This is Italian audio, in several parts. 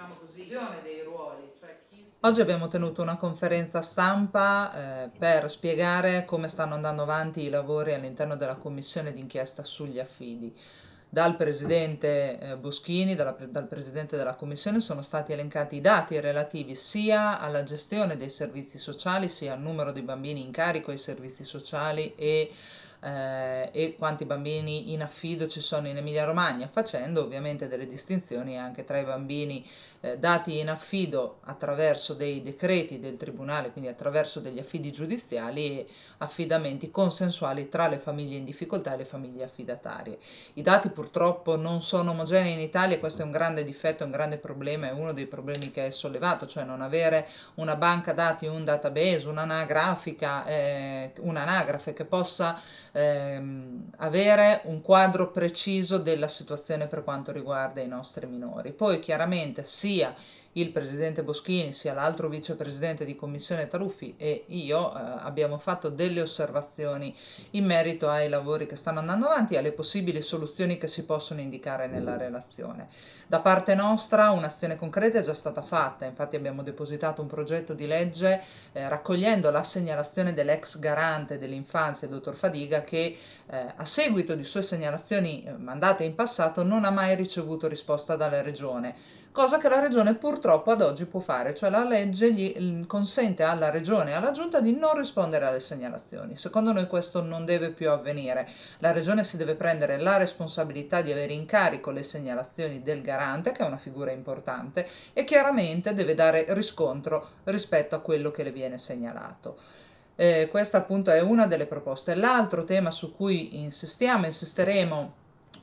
diciamo così, dei ruoli. Cioè chi... Oggi abbiamo tenuto una conferenza stampa eh, per spiegare come stanno andando avanti i lavori all'interno della commissione d'inchiesta sugli affidi. Dal presidente eh, Boschini, dalla, dal presidente della commissione, sono stati elencati i dati relativi sia alla gestione dei servizi sociali, sia al numero di bambini in carico ai servizi sociali e eh, e quanti bambini in affido ci sono in Emilia Romagna, facendo ovviamente delle distinzioni anche tra i bambini eh, dati in affido attraverso dei decreti del Tribunale, quindi attraverso degli affidi giudiziali e affidamenti consensuali tra le famiglie in difficoltà e le famiglie affidatarie. I dati purtroppo non sono omogenei in Italia questo è un grande difetto, un grande problema, è uno dei problemi che è sollevato, cioè non avere una banca dati, un database, un'anagrafica, eh, un'anagrafe che possa ehm, avere un quadro preciso della situazione per quanto riguarda i nostri minori. Poi chiaramente sia il presidente Boschini sia l'altro vicepresidente di commissione Taruffi e io eh, abbiamo fatto delle osservazioni in merito ai lavori che stanno andando avanti e alle possibili soluzioni che si possono indicare nella relazione. Da parte nostra un'azione concreta è già stata fatta, infatti abbiamo depositato un progetto di legge eh, raccogliendo la segnalazione dell'ex garante dell'infanzia, il dottor Fadiga, che eh, a seguito di sue segnalazioni eh, mandate in passato non ha mai ricevuto risposta dalla regione cosa che la regione purtroppo ad oggi può fare, cioè la legge gli consente alla regione e alla giunta di non rispondere alle segnalazioni. Secondo noi questo non deve più avvenire. La regione si deve prendere la responsabilità di avere in carico le segnalazioni del garante, che è una figura importante, e chiaramente deve dare riscontro rispetto a quello che le viene segnalato. Eh, questa appunto è una delle proposte. L'altro tema su cui insistiamo, insisteremo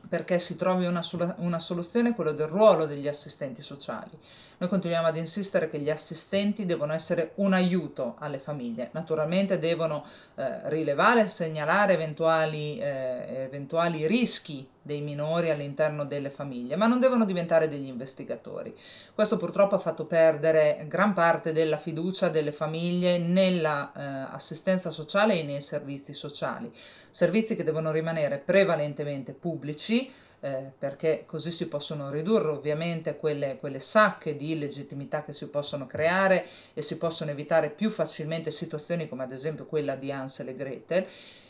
perché si trovi una, una soluzione quello del ruolo degli assistenti sociali. Noi continuiamo ad insistere che gli assistenti devono essere un aiuto alle famiglie, naturalmente devono eh, rilevare e segnalare eventuali, eh, eventuali rischi dei minori all'interno delle famiglie, ma non devono diventare degli investigatori. Questo purtroppo ha fatto perdere gran parte della fiducia delle famiglie nella eh, sociale e nei servizi sociali, servizi che devono rimanere prevalentemente pubblici, eh, perché così si possono ridurre ovviamente quelle, quelle sacche di illegittimità che si possono creare e si possono evitare più facilmente situazioni come ad esempio quella di Ansel e Gretel,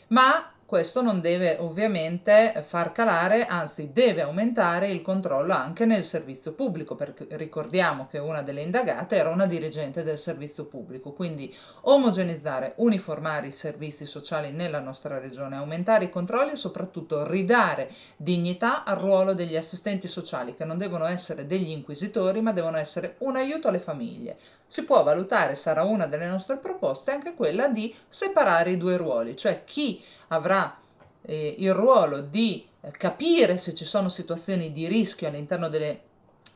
ma questo non deve ovviamente far calare, anzi deve aumentare il controllo anche nel servizio pubblico, perché ricordiamo che una delle indagate era una dirigente del servizio pubblico, quindi omogenizzare, uniformare i servizi sociali nella nostra regione, aumentare i controlli e soprattutto ridare dignità al ruolo degli assistenti sociali, che non devono essere degli inquisitori, ma devono essere un aiuto alle famiglie. Si può valutare, sarà una delle nostre proposte, anche quella di separare i due ruoli, cioè chi avrà eh, il ruolo di capire se ci sono situazioni di rischio all'interno delle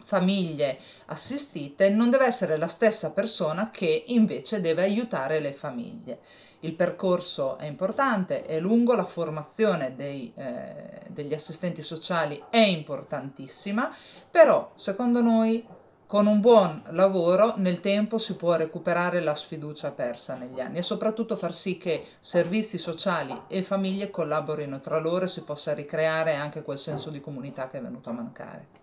famiglie assistite non deve essere la stessa persona che invece deve aiutare le famiglie. Il percorso è importante, è lungo, la formazione dei, eh, degli assistenti sociali è importantissima, però secondo noi con un buon lavoro nel tempo si può recuperare la sfiducia persa negli anni e soprattutto far sì che servizi sociali e famiglie collaborino tra loro e si possa ricreare anche quel senso di comunità che è venuto a mancare.